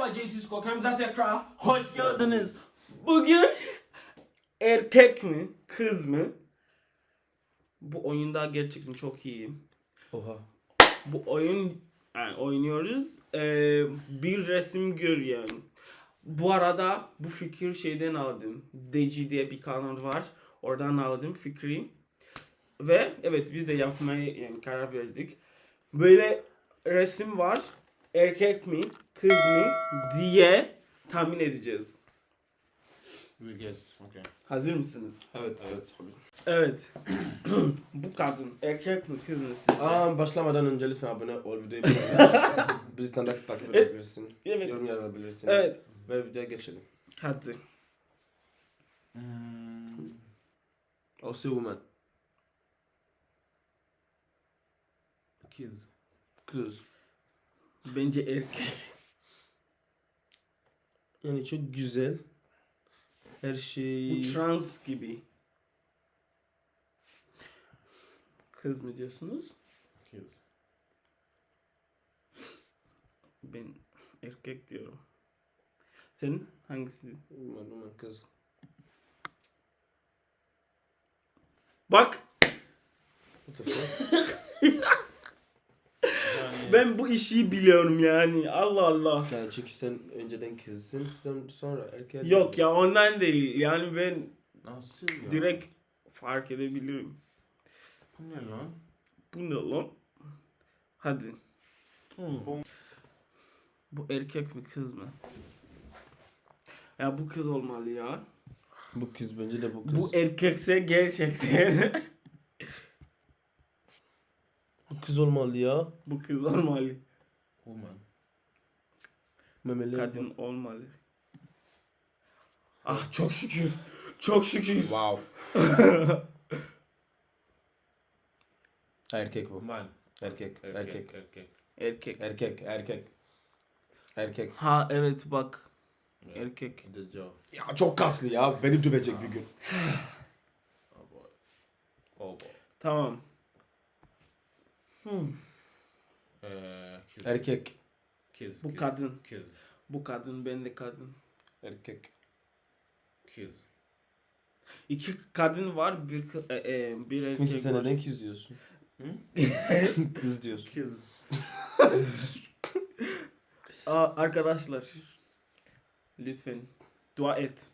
Merhaba JT Kamza tekrar hoş geldiniz. Bugün erkek mi kız mı? Bu oyunda gerçekten çok iyiyim. Oha. Bu oyun yani oynuyoruz. Ee, bir resim görüyorum. Bu arada bu fikir şeyden aldım. Deci diye bir kanal var. Oradan aldım fikri. Ve evet biz de yapmaya yani karar verdik. Böyle resim var. Erkek mi, kız mı diye tahmin edeceğiz. We guess. Okay. Hazır mısınız? Evet. Evet. Evet. bu kadın erkek mi, kız mı sizce? Aa, başlamadan önce lütfen abone ol videoyu beğen. Bizden de takip edebilirsin. Evet. Yorum yazabilirsin. Evet. Ve videoya geçelim. Hadi. Mm, Also woman. kids. Kız. Bence erkek. Yani çok güzel. Her şey... Bu trans gibi. Kız mı diyorsunuz? Kids. Ben erkek diyorum. Senin hangisi? Woman, kız. Bak What the fuck? Yani, ben bu işi biliyorum yani. Allah Allah. yani çünkü sen önceden kızsın sonra erkek. Yok ya ondan değil. Yani ben nasıl ya? direkt fark edebilirim. Bu ne lan? Bu ne lan? Hadi. Bu Bu erkek mi kız mı? Ya bu kız olmalı ya. Bu kız bence de bu kız. Bu erkekse gerçekten Bu kız olmalı ya. Bu kız olmalı. Olmalı. Memeli Kadın olmalı. Ah çok şükür. Çok şükür. Wow. erkek bu. Man. Erkek. Erkek. Erkek. Erkek. Erkek. Erkek. Erkek. erkek. Ha evet bak. Evet. Erkek. The Joe. Ya çok kaslı ya. Beni dövecek bir ah. gün. oh boy. Oh boy. Tamam. Hmm. Uh, kids. Erkek. Kids. Bu kids, kadın. Kids. Bu kadın ben de kadın. Erkek. Kids. İki kadın var bir e, e, bir erkek sen var. neden kız diyorsun? kız diyorsun. Kids. Aa, arkadaşlar lütfen dua et.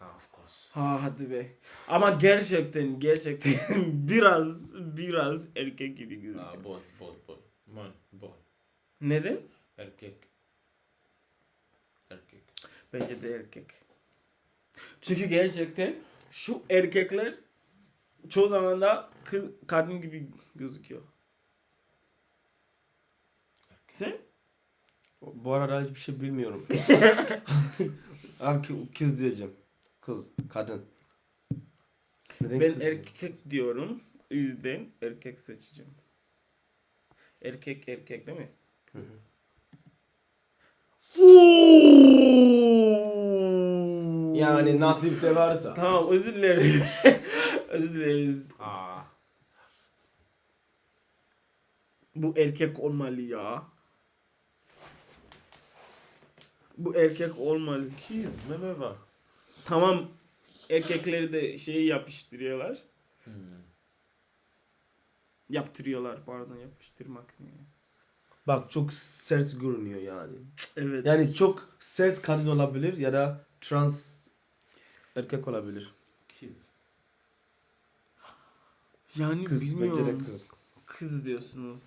Ah, of course. Ha hadi be. Ama gerçekten gerçekten biraz biraz erkek gibi gözüküyor. Ah, boy. Boy. Boy. Man. Boy. Neden? Erkek. Erkek. Bence de erkek. Çünkü gerçekten şu erkekler çoğu zaman da kız, kadın gibi gözüküyor. Sen? Bu arada hiçbir şey bilmiyorum. Abi kız diyeceğim. Kız. Kadın. Neden Ben kız erkek diyorum. O yüzden erkek seçeceğim. Erkek erkek değil mi? Hı hı. Yani nasipte varsa. Tamam özür dilerim. özür dileriz. Ah. Bu erkek olmalı ya. Bu erkek olmalı. Kids. Meme var. Tamam erkekleri de şeyi yapıştırıyorlar. Hmm. Yaptırıyorlar pardon yapıştırmak ne? Bak çok sert görünüyor yani. Evet. Yani çok sert kadın olabilir ya da trans erkek olabilir. Kids. yani Kız bilmiyorum. bence de kız. Kız diyorsunuz.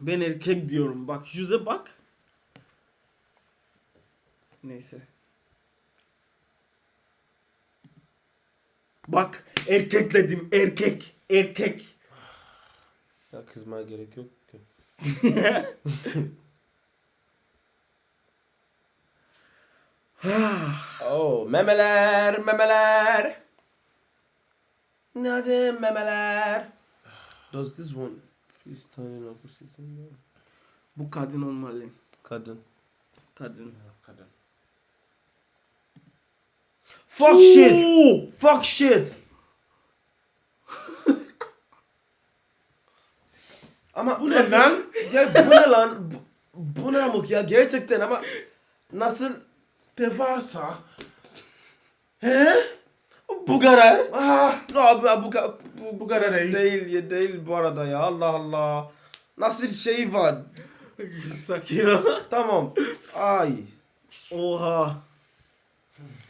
Ben erkek diyorum. Bak yüze bak. Neyse. Bak erkek dedim erkek erkek. Ya kızmaya gerek yok ki. Oh memeler memeler. Nerede memeler? Does this one please tiny something? Bu kadın olmalı. Kadın. Kadın. Kadın. Fuck shit. Fuck shit. Ama Bu ne lan? Ya bu ne lan? Bu, bu ne amık ya gerçekten ama nasıl De varsa. He? bu kadar? Ah. No, bu, bu, bu, kadar değil. değil ya değil bu arada ya Allah Allah. Nasıl şey var? Sakin ol. Tamam. Ay. Oha.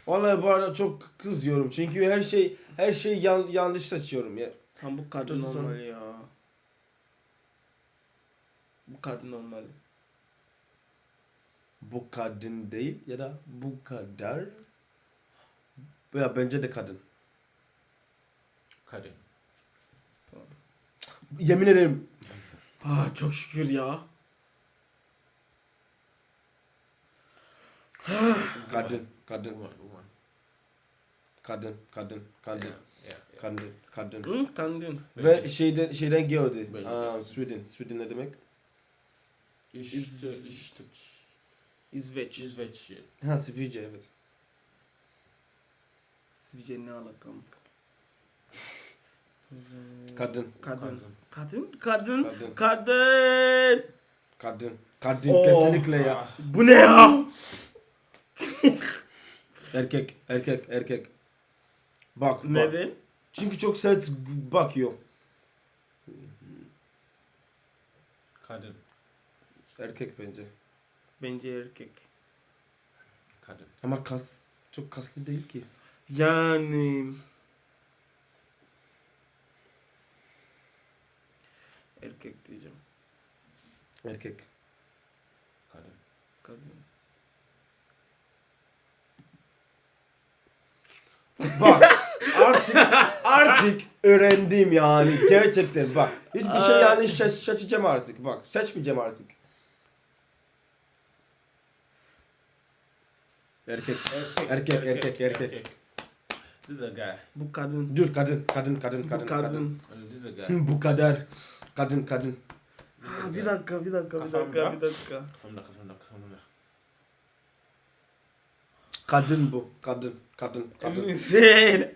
Vallahi bu arada çok kızıyorum çünkü her şey her şey yan, yanlış seçiyorum ya. Tam bu kadın Dur, olmalı ya. Bu kadın olmalı. Bu kadın değil ya da bu kadar. Ya bence de kadın. Kadın. Yemin ederim. Ah çok şükür ya. Kadın, kadın, Woman, woman. kadın, kadın, kadın, Yeah, yeah, yeah. kadın, kadın. Hı, kadın. Ve şeyden şeyden geldi. Bence. Aa, Sweden. Sweden ne demek? İşte, işte, İsveç. İsveç. Ha Sivrice evet. İsveç'e ne alakam? Kadın, Kadın. Kadın. Kadın. Kadın. Kadın. Kadın. kadın, kadın Oh. kesinlikle ya. Bu ne ya? Erkek, erkek, erkek. Bak, bak. Neden? Çünkü çok sert bakıyor. Kadın. Erkek bence. Bence erkek. Kadın. Ama kas çok kaslı değil ki. Yani erkek diyeceğim. Erkek. Kadın. Kadın. Bak artık artık öğrendim yani gerçekten bak. Hiçbir şey yani şaş şaşacağım artık bak. Seçmeyeceğim artık. Erkek. Erkek, erkek, erkek. This is a guy. Bu kadın. Dur kadın, kadın, kadın, kadın, Bu kadın. kadın. Uh, This is a guy. Bu kadar. Kadın, kadın. Ha, bir dakika, bir dakika, bir Kafamda. dakika, bir dakika. Kafamda, kafamda, kafamda. Kadın bu. Kadın, kadın, kadın. Eminsin.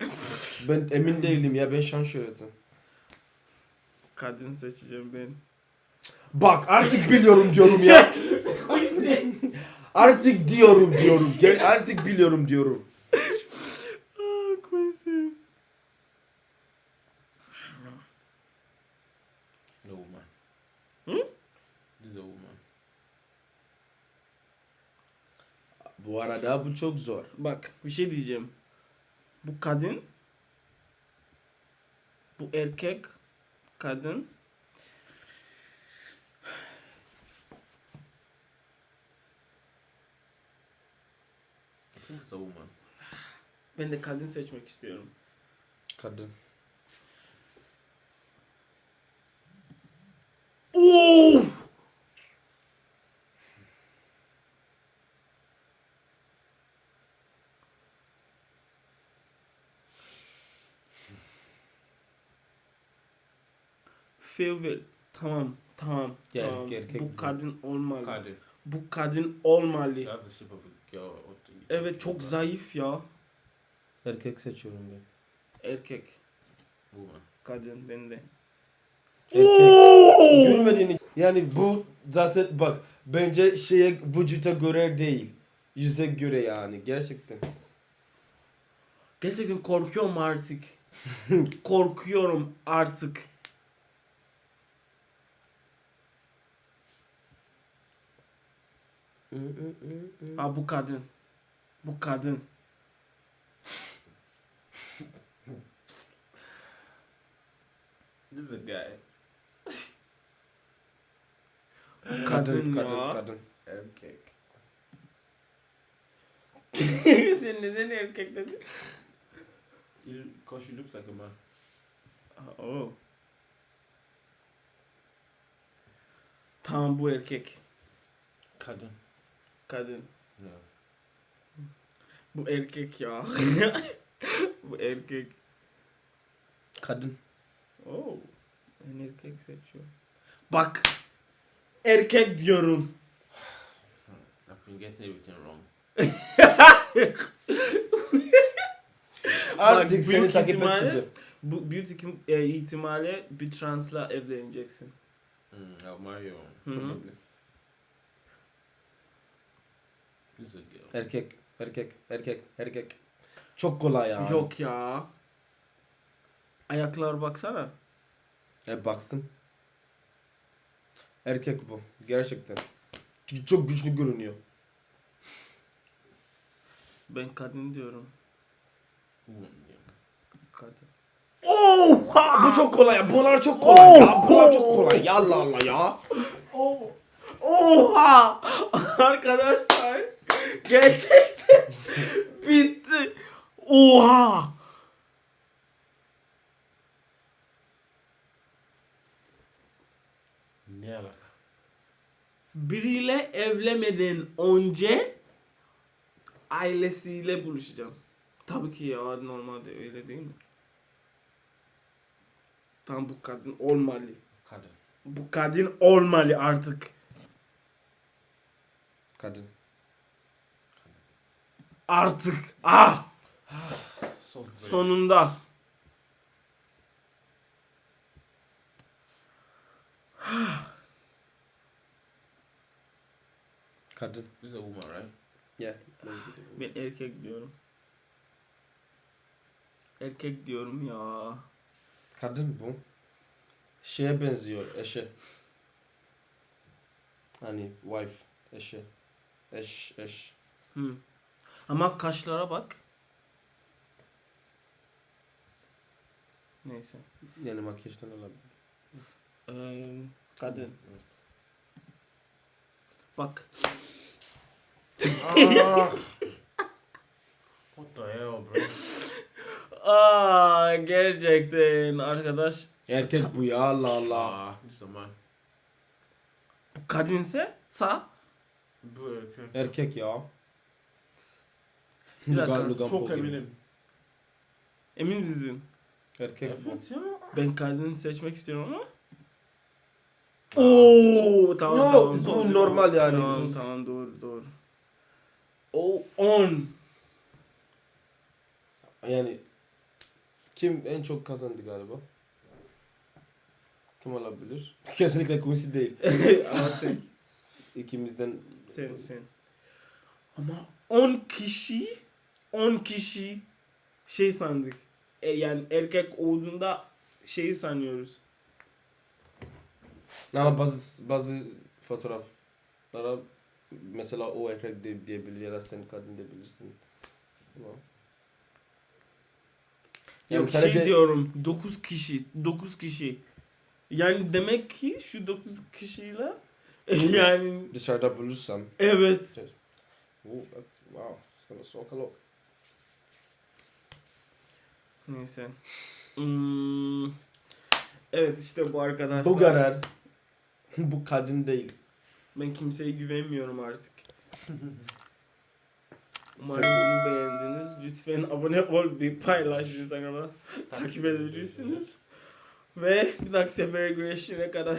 Ben emin değilim ya ben şans öğretim. Kadın seçeceğim ben. Bak artık biliyorum diyorum ya. artık diyorum diyorum. Artık biliyorum diyorum. Ah, Quincy. No woman. Hmm? This is a woman. Bu arada bu çok zor. Bak, bir şey diyeceğim. Bu kadın. Bu erkek. Kadın. I think it's a woman. Ben de kadın seçmek istiyorum. Kadın. Farewell. Tamam, tamam. Ya tamam. erkek Bu kadın olmalı. Kadın. Bu kadın olmalı. Evet çok zayıf ya. Erkek seçiyorum ben. Erkek, Woman. kadın ben de. Erkek. Görmediğini yani bu zaten bak bence şeye vücuta göre değil. Yüze göre yani gerçekten. Gerçekten korkuyorum artık. korkuyorum artık. Ha bu kadın. Bu kadın. This is a guy. Kadın, kadın, ya. kadın. Erkek. Sen neden erkek dedin? Because she looks like a man. Oh. Tamam bu erkek. Kadın. Kadın. No. Bu erkek ya. bu erkek. Kadın. Oh. Ben erkek seçiyorum. Bak. Erkek diyorum. I've been getting everything wrong. Artık büyük seni takip ihtimalle- etmeyeceğim. Bu büyük e, ihtimalle bir transla evleneceksin. Mm, El Mario. Hı hı. Probably. This is a girl. Erkek, erkek, erkek, erkek. Çok kolay ya. Yok ya. Ayaklar baksana. E baksın. Erkek bu. Gerçekten. Çünkü çok güçlü görünüyor. Ben kadın diyorum. Kadın. Bu çok kolay ya. Bunlar çok kolay ya. Bunlar çok kolay ya. Allah Allah ya. Oh. Oha! Arkadaşlar gerçekten bitti. Oha! Ne alaka? Biriyle evlenmeden önce ailesiyle buluşacağım. Tabii ki ya normalde öyle değil mi? Tam bu kadın olmalı. Kadın. Bu kadın olmalı artık. Kadın. Artık. Ah! So brave. Sonunda. Kadın. İs a woman, right? Yeah. Ben erkek diyorum. Erkek diyorum ya. Kadın bu. Şeye benziyor. Eşe. Hani wife. Eşe. Eş. Eş. Hı. Ama kaşlara bak. Neyse. Yani makyajdan olabilir. Ee, kadın. Bak. Ah. What the hell, bro? Aa gerçekten arkadaş. Erkek bu ya. Allah Allah. Ah, this is a man. Bu kadınse sağ. Bu erkek. Erkek ya. Bir dakika, Lugan- Çok Paul gibi. eminim. Emin misin? Erkek bu. Evet ya. Ben kadını seçmek istiyorum ama. Oo tamam Yo, tamam. bu doğru. normal yani. Tamam tamam doğru doğru. O 10. Yani kim en çok kazandı galiba? Kim olabilir? Kesinlikle Quincy değil. Ama sen İkimizden sen sen. Ama 10 kişi 10 kişi şey sandık. E, yani erkek olduğunda şeyi sanıyoruz. ama bazı bazı fotoğraflara mesela o erkek de diyebilir ya da sen kadın diyebilirsin. Tamam. Yani Yok şey sadece- diyorum 9 kişi 9 kişi. Yani demek ki şu 9 kişiyle yani Dışarıda bulursam. evet Oh, that, wow, it's gonna soak a lot. Neyse. Hmm. Evet işte bu arkadaşlar. Bu kadar. Bu kadın değil. Ben kimseye güvenmiyorum artık. Umarım bunu beğendiniz. Lütfen abone ol, bir paylaş Instagram'a takip edebilirsiniz. Ve bir dahaki sefere görüşene kadar